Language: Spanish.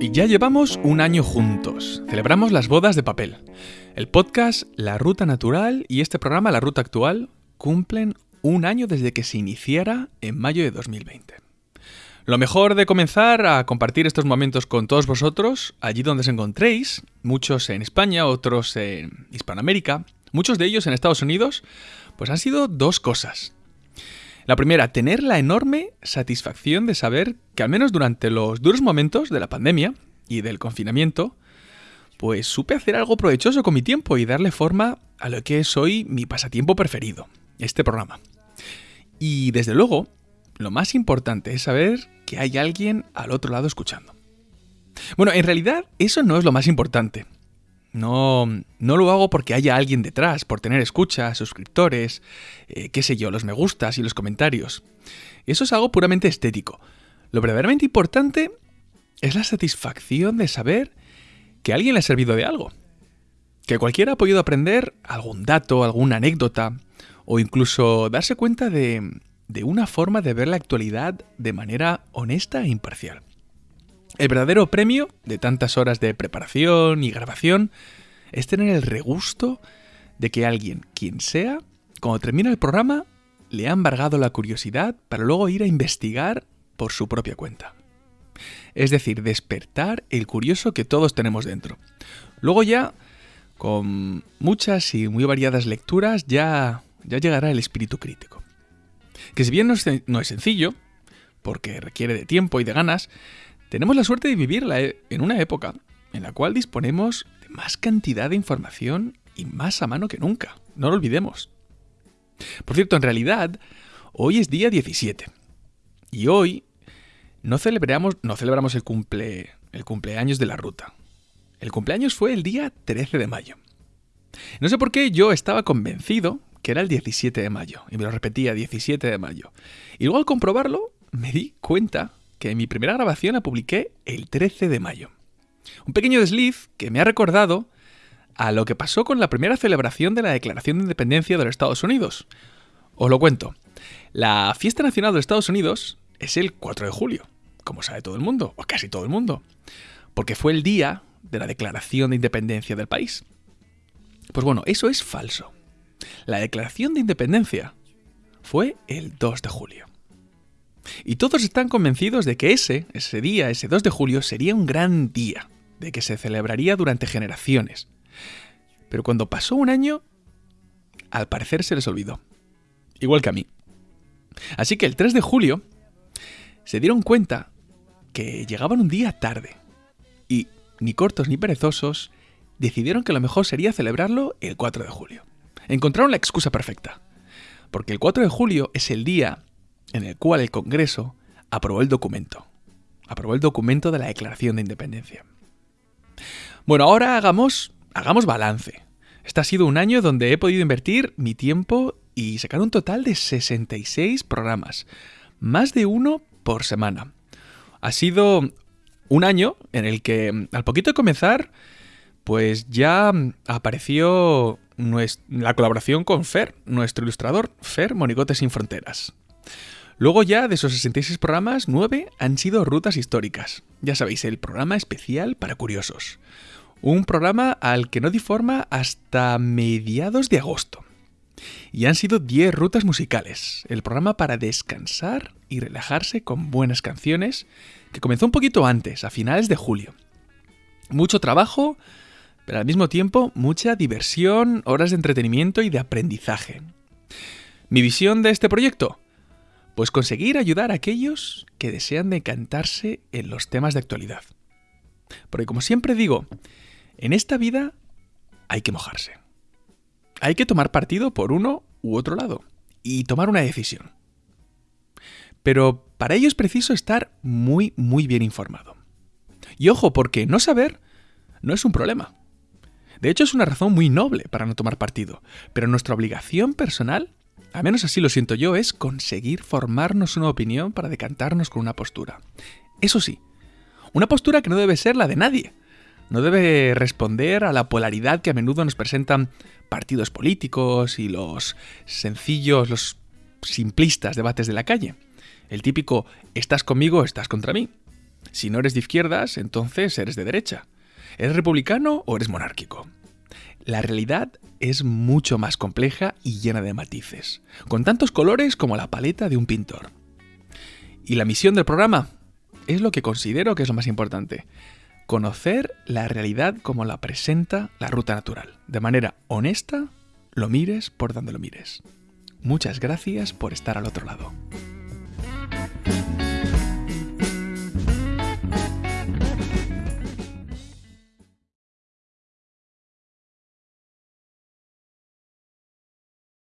Y ya llevamos un año juntos. Celebramos las bodas de papel. El podcast La Ruta Natural y este programa La Ruta Actual cumplen un año desde que se iniciara en mayo de 2020. Lo mejor de comenzar a compartir estos momentos con todos vosotros, allí donde os encontréis, muchos en España, otros en Hispanoamérica, muchos de ellos en Estados Unidos, pues han sido dos cosas. La primera, tener la enorme satisfacción de saber que al menos durante los duros momentos de la pandemia y del confinamiento, pues supe hacer algo provechoso con mi tiempo y darle forma a lo que es hoy mi pasatiempo preferido, este programa. Y desde luego, lo más importante es saber que hay alguien al otro lado escuchando. Bueno, en realidad eso no es lo más importante. No, no lo hago porque haya alguien detrás, por tener escuchas, suscriptores, eh, qué sé yo, los me gustas y los comentarios. Eso es algo puramente estético. Lo verdaderamente importante es la satisfacción de saber que a alguien le ha servido de algo. Que cualquiera ha podido aprender algún dato, alguna anécdota, o incluso darse cuenta de, de una forma de ver la actualidad de manera honesta e imparcial. El verdadero premio de tantas horas de preparación y grabación es tener el regusto de que alguien, quien sea, cuando termina el programa, le ha embargado la curiosidad para luego ir a investigar por su propia cuenta. Es decir, despertar el curioso que todos tenemos dentro. Luego ya, con muchas y muy variadas lecturas, ya, ya llegará el espíritu crítico. Que si bien no es, no es sencillo, porque requiere de tiempo y de ganas, tenemos la suerte de vivir en una época en la cual disponemos de más cantidad de información y más a mano que nunca. No lo olvidemos. Por cierto, en realidad, hoy es día 17. Y hoy no celebramos, no celebramos el, cumple, el cumpleaños de la ruta. El cumpleaños fue el día 13 de mayo. No sé por qué yo estaba convencido que era el 17 de mayo. Y me lo repetía, 17 de mayo. Y luego al comprobarlo, me di cuenta que mi primera grabación la publiqué el 13 de mayo. Un pequeño desliz que me ha recordado a lo que pasó con la primera celebración de la Declaración de Independencia de los Estados Unidos. Os lo cuento. La fiesta nacional de Estados Unidos es el 4 de julio, como sabe todo el mundo, o casi todo el mundo, porque fue el día de la Declaración de Independencia del país. Pues bueno, eso es falso. La Declaración de Independencia fue el 2 de julio. Y todos están convencidos de que ese, ese día, ese 2 de julio, sería un gran día, de que se celebraría durante generaciones. Pero cuando pasó un año, al parecer se les olvidó. Igual que a mí. Así que el 3 de julio se dieron cuenta que llegaban un día tarde. Y, ni cortos ni perezosos, decidieron que lo mejor sería celebrarlo el 4 de julio. Encontraron la excusa perfecta. Porque el 4 de julio es el día en el cual el Congreso aprobó el documento. Aprobó el documento de la Declaración de Independencia. Bueno, ahora hagamos, hagamos balance. Este ha sido un año donde he podido invertir mi tiempo y sacar un total de 66 programas. Más de uno por semana. Ha sido un año en el que, al poquito de comenzar, pues ya apareció la colaboración con Fer, nuestro ilustrador, Fer Monigotes sin Fronteras. Luego ya de esos 66 programas, 9 han sido rutas históricas. Ya sabéis, el programa especial para curiosos. Un programa al que no di forma hasta mediados de agosto. Y han sido 10 rutas musicales, el programa para descansar y relajarse con buenas canciones, que comenzó un poquito antes, a finales de julio. Mucho trabajo, pero al mismo tiempo mucha diversión, horas de entretenimiento y de aprendizaje. Mi visión de este proyecto, pues conseguir ayudar a aquellos que desean decantarse en los temas de actualidad. Porque como siempre digo, en esta vida hay que mojarse. Hay que tomar partido por uno u otro lado y tomar una decisión. Pero para ello es preciso estar muy, muy bien informado. Y ojo, porque no saber no es un problema. De hecho, es una razón muy noble para no tomar partido, pero nuestra obligación personal a menos así lo siento yo, es conseguir formarnos una opinión para decantarnos con una postura. Eso sí, una postura que no debe ser la de nadie. No debe responder a la polaridad que a menudo nos presentan partidos políticos y los sencillos, los simplistas debates de la calle. El típico estás conmigo, estás contra mí. Si no eres de izquierdas, entonces eres de derecha. ¿Eres republicano o eres monárquico? La realidad es mucho más compleja y llena de matices, con tantos colores como la paleta de un pintor. ¿Y la misión del programa? Es lo que considero que es lo más importante. Conocer la realidad como la presenta la ruta natural, de manera honesta, lo mires por donde lo mires. Muchas gracias por estar al otro lado.